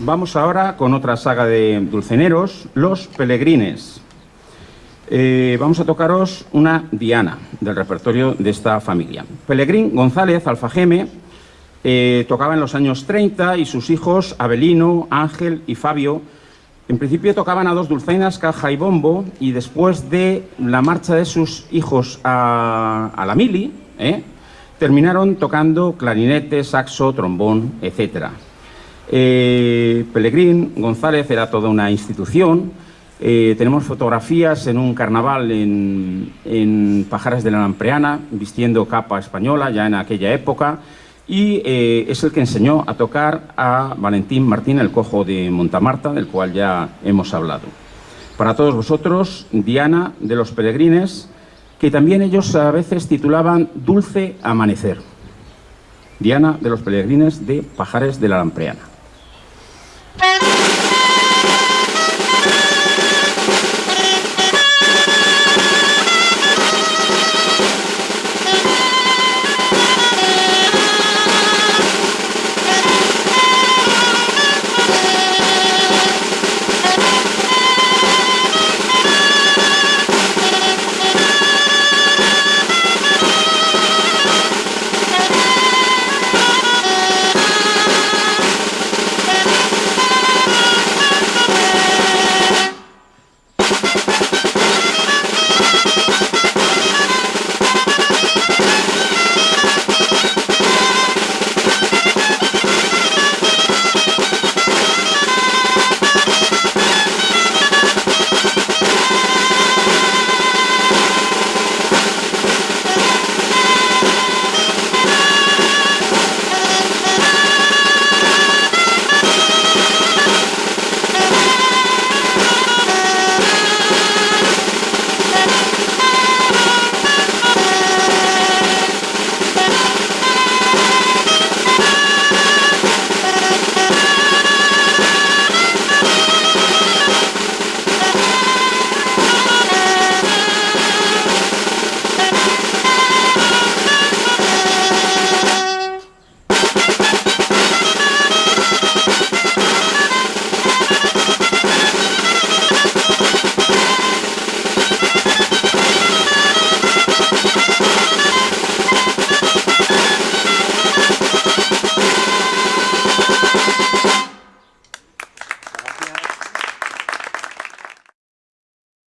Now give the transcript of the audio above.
Vamos ahora con otra saga de dulceneros, Los Pelegrines. Eh, vamos a tocaros una Diana del repertorio de esta familia. Pelegrín González Alfajeme eh, tocaba en los años 30 y sus hijos Abelino, Ángel y Fabio en principio tocaban a dos dulzainas, caja y bombo, y después de la marcha de sus hijos a, la mili, ¿eh? terminaron tocando clarinete, saxo, trombón, etc. Eh, Pelegrín González era toda una institución. Eh, tenemos fotografías en un carnaval en, en Pajares de la Lampreana, vistiendo capa española ya en aquella época y eh, es el que enseñó a tocar a Valentín Martín, el cojo de Montamarta, del cual ya hemos hablado. Para todos vosotros, Diana de los Peregrines, que también ellos a veces titulaban Dulce Amanecer. Diana de los Peregrines de Pajares de la Lampreana.